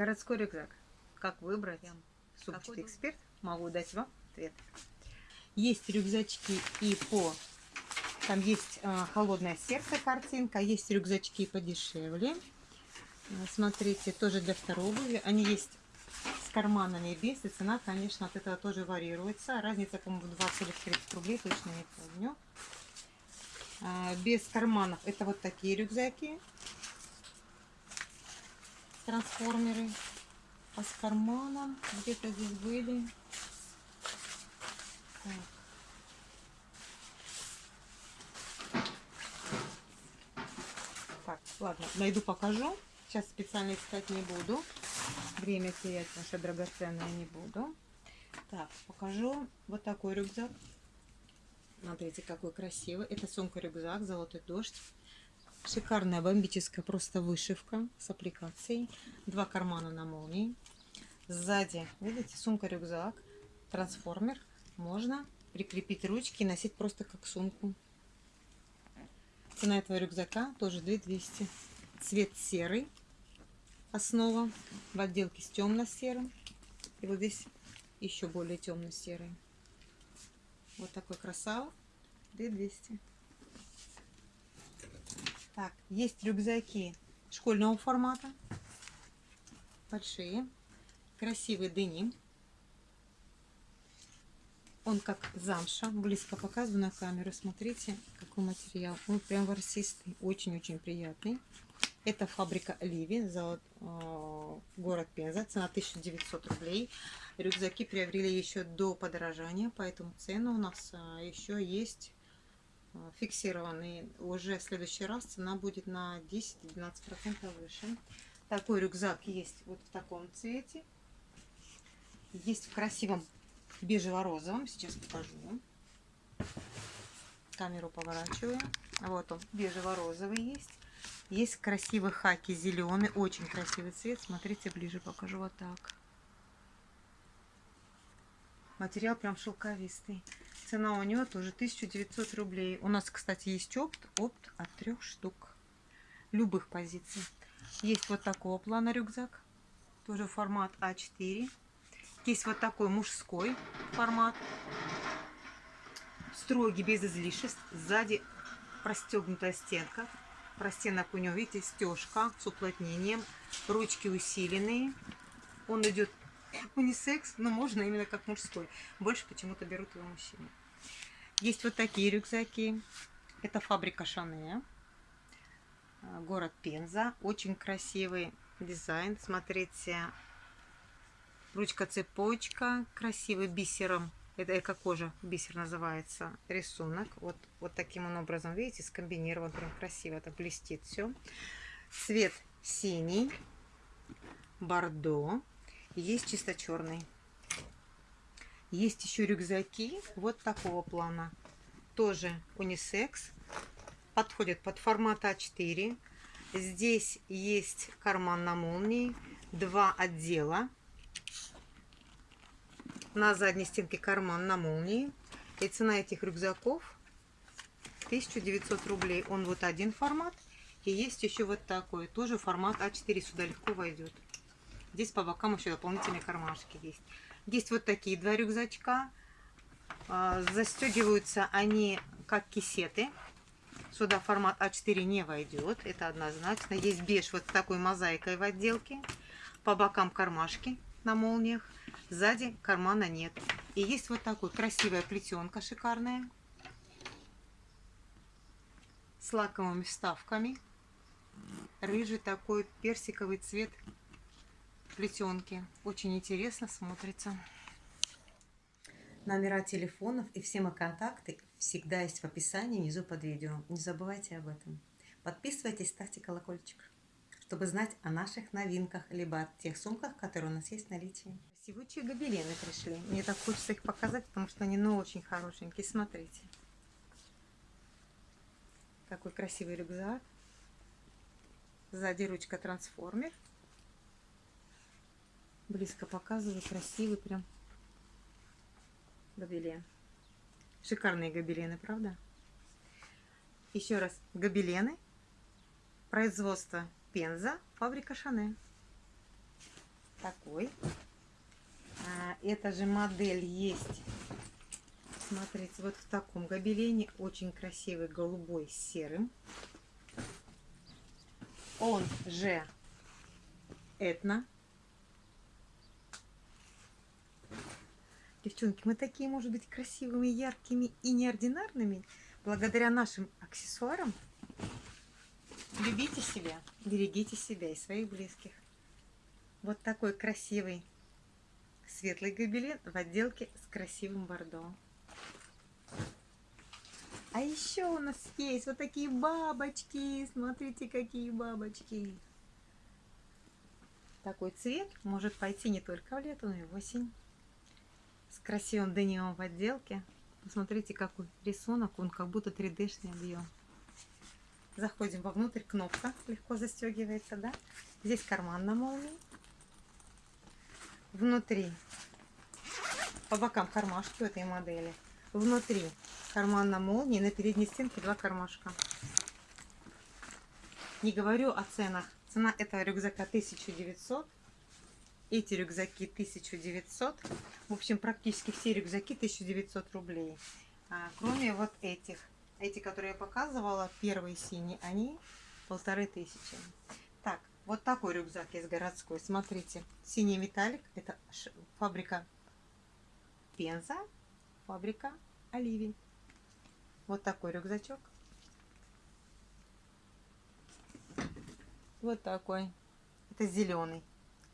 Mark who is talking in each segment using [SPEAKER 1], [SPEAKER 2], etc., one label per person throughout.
[SPEAKER 1] Городской рюкзак. Как выбрать?
[SPEAKER 2] Должен-
[SPEAKER 1] эксперт. Могу дать вам ответ. Есть рюкзачки и по... Там есть а, холодное сердце картинка, есть рюкзачки подешевле. А, Смотрите, тоже для второй обуви. Они есть с карманами и без. И цена, конечно, от этого тоже варьируется. Разница, по-моему, в 20 или в 30 рублей, точно не помню. А, Без карманов это вот такие рюкзаки. Трансформеры. А с карманом где-то здесь были. Так. Так, ладно, найду, покажу. Сейчас специально искать не буду. Время терять наше драгоценное не буду. Так, покажу вот такой рюкзак. Смотрите, какой красивый. Это сумка-рюкзак, золотой дождь. Шикарная бомбическая просто вышивка с аппликацией. Два кармана на молнии. Сзади, видите, сумка-рюкзак, трансформер. Можно прикрепить ручки и носить просто как сумку. Цена этого рюкзака тоже 2200. Цвет серый. Основа в отделке с темно-серым. И вот здесь еще более темно-серый. Вот такой красава. 2200. Так, есть рюкзаки школьного формата. Большие. Красивый деним. Он как замша. Близко показываю на камеру. Смотрите, какой материал. Он прям ворсистый. Очень-очень приятный. Это фабрика Ливи, золот- э, город Пенза. Цена 1900 рублей. Рюкзаки приобрели еще до подорожания, поэтому цены у нас а, еще есть а, фиксированные. Уже в следующий раз цена будет на 10-12% выше. Такой рюкзак есть вот в таком цвете. Есть в красивом бежево-розовом. Сейчас покажу. Камеру поворачиваю. Вот он, бежево-розовый есть. Есть красивый хаки зеленый, очень красивый цвет. Смотрите, ближе покажу вот так. Материал прям шелковистый. Цена у него тоже 1900 рублей. У нас, кстати, есть опт, опт от трех штук. Любых позиций. Есть вот такого плана рюкзак. Тоже формат А4. Есть вот такой мужской формат. Строгий, без излишеств. Сзади простегнутая стенка. Простенок у него, видите, стежка с уплотнением. Ручки усиленные. Он идет унисекс, но можно именно как мужской. Больше почему-то берут его мужчины. Есть вот такие рюкзаки. Это фабрика Шане. А, Город Пенза. Очень красивый дизайн. Смотрите. Ручка-цепочка. Красивый бисером. Это эко-кожа. Бисер называется. Рисунок. Вот, вот таким он образом, видите, скомбинирован. Прям красиво. Это блестит все. Цвет синий. Бордо. Есть чисто черный. Есть еще рюкзаки вот такого плана. Тоже унисекс. Подходят под формат А4. Здесь есть карман на молнии. Два отдела. На задней стенке карман на молнии. И цена этих рюкзаков 1900 рублей. Он вот один формат. И есть еще вот такой. Тоже формат А4. Сюда легко войдет. Здесь по бокам еще дополнительные кармашки есть. Есть вот такие два рюкзачка. А, Застегиваются они как кисеты. Сюда формат А4 не войдет. Это однозначно. Есть беж вот с такой мозаикой в отделке. По бокам кармашки на молниях. Сзади кармана нет. И есть вот такой красивая плетенка шикарная. С лаковыми вставками. Рыжий такой персиковый цвет плетенки. Очень интересно смотрится. Номера телефонов и все мои контакты всегда есть в описании внизу под видео. Не забывайте об этом. Подписывайтесь, ставьте колокольчик, чтобы знать о наших новинках, либо о тех сумках, которые у нас есть в наличии. Красивые гобелены пришли. Мне так хочется их показать, потому что они ну очень хорошенькие. Смотрите. Какой красивый рюкзак. Сзади ручка трансформер. Близко показываю. Красивый прям гобелен. Шикарные гобелены, правда? Еще раз. Гобелены. Производство Пенза. Фабрика Шане. такой. А, эта же модель есть. Смотрите, вот в таком гобелене. Очень красивый, голубой с серым. Он же этно. Девчонки, мы такие, может быть, красивыми, яркими и неординарными, благодаря нашим аксессуарам. Любите себя, берегите себя и своих близких. Вот такой красивый светлый гобелен в отделке с красивым бордо. А еще у нас есть вот такие бабочки. Смотрите, какие бабочки. Такой цвет может пойти не только в лето, но и в осень. Красивым дением в отделке. Посмотрите, какой рисунок. Он как будто 3D-шный объем. Заходим вовнутрь. Кнопка легко застегивается, да? Здесь карман на молнии внутри, по бокам кармашки у этой модели, внутри карман на молнии, на передней стенке два кармашка. Не говорю о ценах. Цена этого рюкзака 1900. Эти рюкзаки 1900. В общем, практически все рюкзаки 1900 рублей. А, кроме вот этих. Эти, которые я показывала, первые синие, они полторы тысячи. Так, вот такой рюкзак есть городской. Смотрите, синий металлик. Это фабрика Пенза, фабрика Оливий. Вот такой рюкзачок. Вот такой. Это зеленый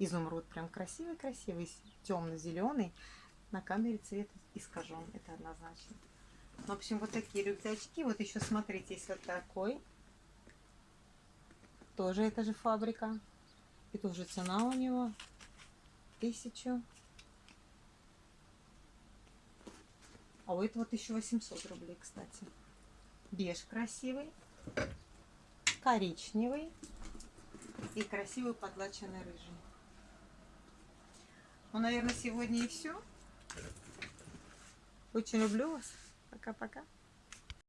[SPEAKER 1] изумруд. Прям красивый-красивый, темно-зеленый. На камере цвет искажен. Это однозначно. В общем, вот такие рюкзачки. Вот еще смотрите, есть вот такой тоже это же фабрика. И тоже цена у него тысячу. А у этого 1800 рублей, кстати. Беж красивый, коричневый и красивый подлаченный рыжий. Ну, наверное, сегодня и все. Очень люблю вас. Пока-пока.